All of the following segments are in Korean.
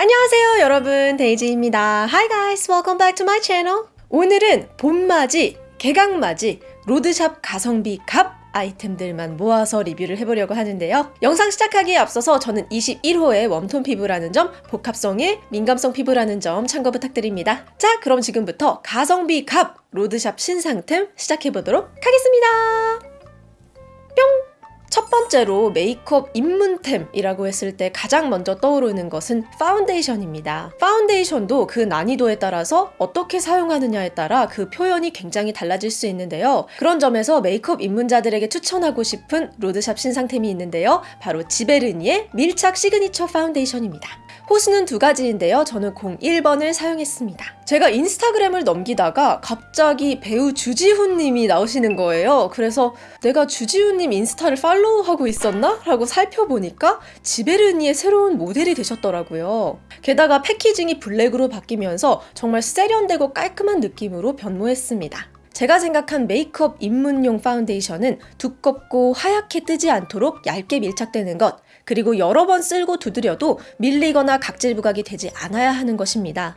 안녕하세요 여러분 데이지입니다 Hi guys welcome back to my channel 오늘은 봄맞이 개강맞이 로드샵 가성비 갑 아이템들만 모아서 리뷰를 해보려고 하는데요. 영상 시작하기에 앞서서 저는 21호의 웜톤 피부라는 점, 복합성의 민감성 피부라는 점 참고 부탁드립니다. 자, 그럼 지금부터 가성비 갑 로드샵 신상템 시작해보도록 하겠습니다. 뿅! 첫 번째로 메이크업 입문템이라고 했을 때 가장 먼저 떠오르는 것은 파운데이션입니다. 파운데이션도 그 난이도에 따라서 어떻게 사용하느냐에 따라 그 표현이 굉장히 달라질 수 있는데요. 그런 점에서 메이크업 입문자들에게 추천하고 싶은 로드샵 신상템이 있는데요. 바로 지베르니의 밀착 시그니처 파운데이션입니다. 호수는 두 가지인데요. 저는 01번을 사용했습니다. 제가 인스타그램을 넘기다가 갑자기 배우 주지훈님이 나오시는 거예요. 그래서 내가 주지훈님 인스타를 팔로우 하고 있었나? 라고 살펴보니까 지베르니의 새로운 모델이 되셨더라고요. 게다가 패키징이 블랙으로 바뀌면서 정말 세련되고 깔끔한 느낌으로 변모했습니다. 제가 생각한 메이크업 입문용 파운데이션은 두껍고 하얗게 뜨지 않도록 얇게 밀착되는 것, 그리고 여러 번 쓸고 두드려도 밀리거나 각질 부각이 되지 않아야 하는 것입니다.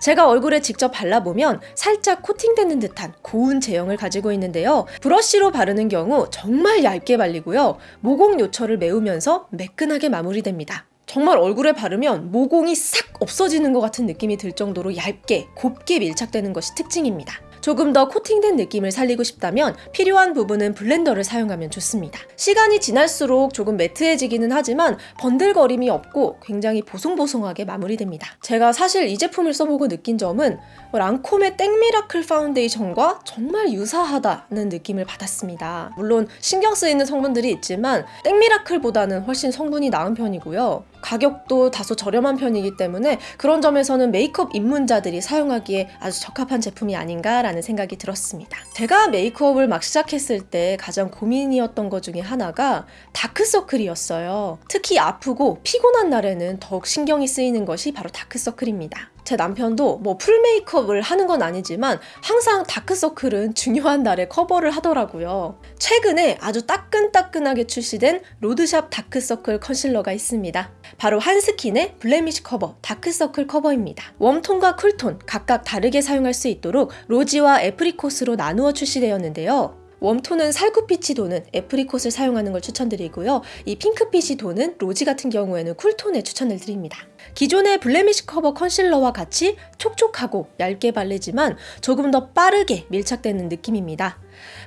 제가 얼굴에 직접 발라보면 살짝 코팅되는 듯한 고운 제형을 가지고 있는데요. 브러쉬로 바르는 경우 정말 얇게 발리고요. 모공 요철을 메우면서 매끈하게 마무리됩니다. 정말 얼굴에 바르면 모공이 싹 없어지는 것 같은 느낌이 들 정도로 얇게 곱게 밀착되는 것이 특징입니다. 조금 더 코팅된 느낌을 살리고 싶다면 필요한 부분은 블렌더를 사용하면 좋습니다. 시간이 지날수록 조금 매트해지기는 하지만 번들거림이 없고 굉장히 보송보송하게 마무리됩니다. 제가 사실 이 제품을 써보고 느낀 점은 랑콤의 땡미라클 파운데이션과 정말 유사하다는 느낌을 받았습니다. 물론 신경 쓰이는 성분들이 있지만 땡미라클보다는 훨씬 성분이 나은 편이고요. 가격도 다소 저렴한 편이기 때문에 그런 점에서는 메이크업 입문자들이 사용하기에 아주 적합한 제품이 아닌가 라는 생각이 들었습니다. 제가 메이크업을 막 시작했을 때 가장 고민이었던 것 중에 하나가 다크서클이었어요. 특히 아프고 피곤한 날에는 더욱 신경이 쓰이는 것이 바로 다크서클입니다. 제 남편도 뭐 풀 메이크업을 하는 건 아니지만 항상 다크서클은 중요한 날에 커버를 하더라고요. 최근에 아주 따끈따끈하게 출시된 로드샵 다크서클 컨실러가 있습니다. 바로 한스킨의 블레미쉬 커버 다크서클 커버입니다. 웜톤과 쿨톤 각각 다르게 사용할 수 있도록 로지와 애프리콧으로 나누어 출시되었는데요. 웜톤은 살구빛이 도는 애프리콧을 사용하는 걸 추천드리고요. 이 핑크빛이 도는 로지 같은 경우에는 쿨톤에 추천을 드립니다. 기존의 블레미쉬 커버 컨실러와 같이 촉촉하고 얇게 바르지만 조금 더 빠르게 밀착되는 느낌입니다.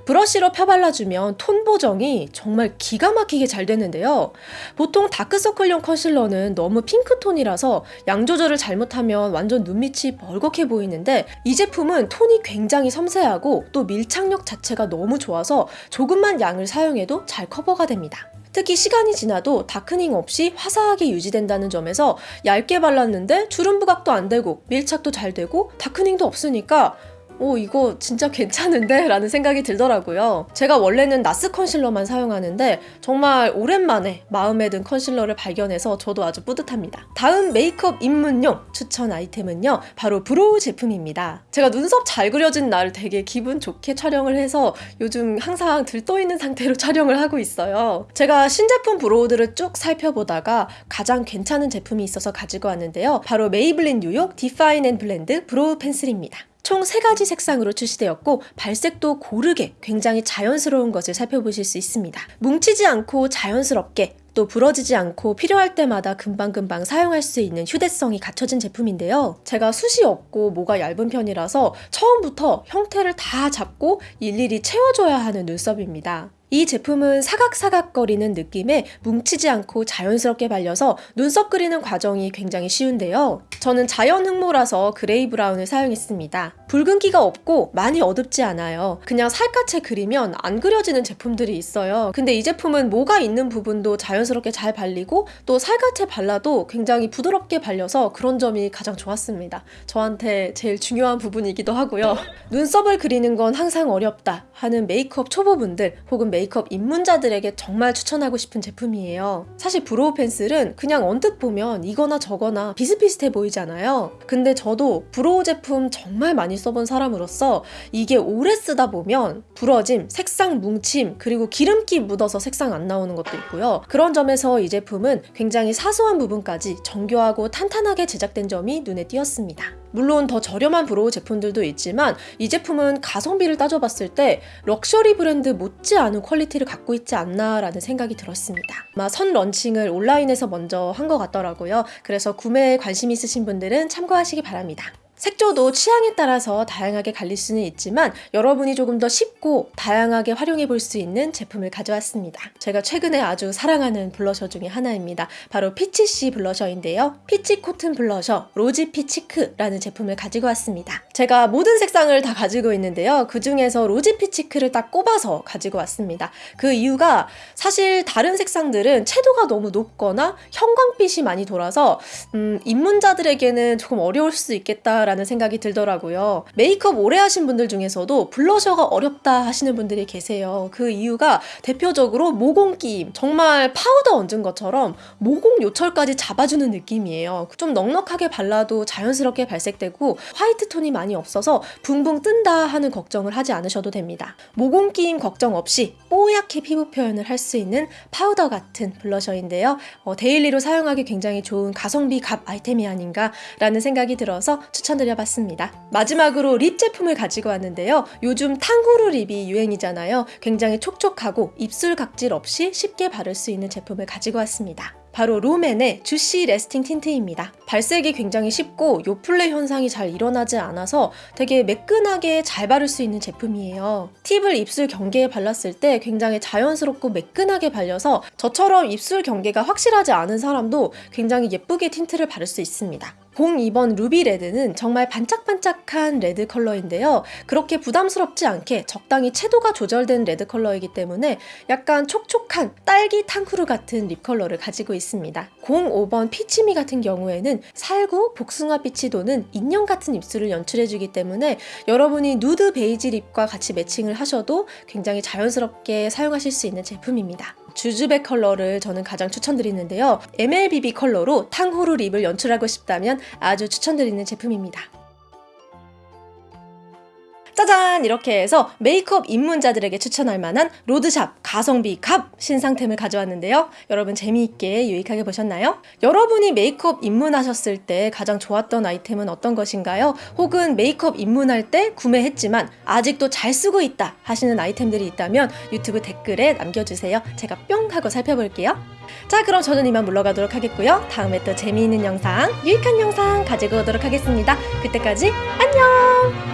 브러쉬로 펴발라주면 톤 보정이 정말 기가 막히게 잘 되는데요. 보통 다크서클용 컨실러는 너무 핑크톤이라서 양 조절을 잘못하면 완전 눈밑이 벌겋게 보이는데 이 제품은 톤이 굉장히 섬세하고 또 밀착력 자체가 너무 좋아서 조금만 양을 사용해도 잘 커버가 됩니다. 특히 시간이 지나도 다크닝 없이 화사하게 유지된다는 점에서 얇게 발랐는데 주름 부각도 안 되고 밀착도 잘 되고 다크닝도 없으니까 오 이거 진짜 괜찮은데? 라는 생각이 들더라고요. 제가 원래는 나스 컨실러만 사용하는데 정말 오랜만에 마음에 든 컨실러를 발견해서 저도 아주 뿌듯합니다. 다음 메이크업 입문용 추천 아이템은요. 바로 브로우 제품입니다. 제가 눈썹 잘 그려진 날 되게 기분 좋게 촬영을 해서 요즘 항상 들떠있는 상태로 촬영을 하고 있어요. 제가 신제품 브로우들을 쭉 살펴보다가 가장 괜찮은 제품이 있어서 가지고 왔는데요. 바로 메이블린 뉴욕 디파인 앤 블렌드 브로우 펜슬입니다. 총 3가지 색상으로 출시되었고 발색도 고르게 굉장히 자연스러운 것을 살펴보실 수 있습니다. 뭉치지 않고 자연스럽게 또 부러지지 않고 필요할 때마다 금방금방 사용할 수 있는 휴대성이 갖춰진 제품인데요. 제가 숱이 없고 모가 얇은 편이라서 처음부터 형태를 다 잡고 일일이 채워줘야 하는 눈썹입니다. 이 제품은 사각사각거리는 느낌에 뭉치지 않고 자연스럽게 발려서 눈썹 그리는 과정이 굉장히 쉬운데요. 저는 자연 흑모라서 그레이 브라운을 사용했습니다. 붉은기가 없고 많이 어둡지 않아요. 그냥 살갗에 그리면 안 그려지는 제품들이 있어요. 근데 이 제품은 모가 있는 부분도 자연스럽게 잘 발리고 또 살갗에 발라도 굉장히 부드럽게 발려서 그런 점이 가장 좋았습니다. 저한테 제일 중요한 부분이기도 하고요. 눈썹을 그리는 건 항상 어렵다 하는 메이크업 초보분들 혹은 메이크업 입문자들에게 정말 추천하고 싶은 제품이에요. 사실 브로우 펜슬은 그냥 언뜻 보면 이거나 저거나 비슷비슷해 보이잖아요. 근데 저도 브로우 제품 정말 많이 써본 사람으로서 이게 오래 쓰다 보면 부러짐, 색상 뭉침, 그리고 기름기 묻어서 색상 안 나오는 것도 있고요. 그런 점에서 이 제품은 굉장히 사소한 부분까지 정교하고 탄탄하게 제작된 점이 눈에 띄었습니다. 물론 더 저렴한 브로우 제품들도 있지만 이 제품은 가성비를 따져봤을 때 럭셔리 브랜드 못지않은 퀄리티를 갖고 있지 않나 라는 생각이 들었습니다. 아마 선 런칭을 온라인에서 먼저 한 것 같더라고요. 그래서 구매에 관심 있으신 분들은 참고하시기 바랍니다. 색조도 취향에 따라서 다양하게 갈릴 수는 있지만 여러분이 조금 더 쉽고 다양하게 활용해 볼 수 있는 제품을 가져왔습니다. 제가 최근에 아주 사랑하는 블러셔 중에 하나입니다. 바로 피치씨 블러셔인데요. 피치 코튼 블러셔 로지 피치크라는 제품을 가지고 왔습니다. 제가 모든 색상을 다 가지고 있는데요. 그 중에서 로지 피치크를 딱 꼽아서 가지고 왔습니다. 그 이유가 사실 다른 색상들은 채도가 너무 높거나 형광빛이 많이 돌아서 음, 입문자들에게는 조금 어려울 수 있겠다 라는 생각이 들더라고요. 메이크업 오래 하신 분들 중에서도 블러셔가 어렵다 하시는 분들이 계세요. 그 이유가 대표적으로 모공 끼임. 정말 파우더 얹은 것처럼 모공 요철까지 잡아주는 느낌이에요. 좀 넉넉하게 발라도 자연스럽게 발색되고 화이트 톤이 많이 없어서 붕붕 뜬다 하는 걱정을 하지 않으셔도 됩니다. 모공 끼임 걱정 없이 뽀얗게 피부 표현을 할 수 있는 파우더 같은 블러셔인데요. 어, daily로 사용하기 굉장히 좋은 가성비 갑 아이템이 아닌가 라는 생각이 들어서 추천 드려봤습니다. 마지막으로 립 제품을 가지고 왔는데요. 요즘 탕후루 립이 유행이잖아요. 굉장히 촉촉하고 입술 각질 없이 쉽게 바를 수 있는 제품을 가지고 왔습니다. 바로 롬앤의 쥬시 래스팅 틴트입니다. 발색이 굉장히 쉽고 요플레 현상이 잘 일어나지 않아서 되게 매끈하게 잘 바를 수 있는 제품이에요. 팁을 입술 경계에 발랐을 때 굉장히 자연스럽고 매끈하게 발려서 저처럼 입술 경계가 확실하지 않은 사람도 굉장히 예쁘게 틴트를 바를 수 있습니다. 02번 루비 레드는 정말 반짝반짝한 레드 컬러인데요. 그렇게 부담스럽지 않게 적당히 채도가 조절된 레드 컬러이기 때문에 약간 촉촉한 딸기 탕후루 같은 립 컬러를 가지고 있습니다. 05번 피치미 같은 경우에는 살구, 복숭아빛이 도는 인형 같은 입술을 연출해주기 때문에 여러분이 누드 베이지 립과 같이 매칭을 하셔도 굉장히 자연스럽게 사용하실 수 있는 제품입니다. 쥬쥬브 컬러를 저는 가장 추천드리는데요. MLBB 컬러로 탕후루 립을 연출하고 싶다면 아주 추천드리는 제품입니다. 짜잔! 이렇게 해서 메이크업 입문자들에게 추천할 만한 로드샵 가성비 갑 신상템을 가져왔는데요. 여러분 재미있게 유익하게 보셨나요? 여러분이 메이크업 입문하셨을 때 가장 좋았던 아이템은 어떤 것인가요? 혹은 메이크업 입문할 때 구매했지만 아직도 잘 쓰고 있다 하시는 아이템들이 있다면 유튜브 댓글에 남겨주세요. 제가 뿅 하고 살펴볼게요. 자 그럼 저는 이만 물러가도록 하겠고요. 다음에 또 재미있는 영상, 유익한 영상 가지고 오도록 하겠습니다. 그때까지 안녕!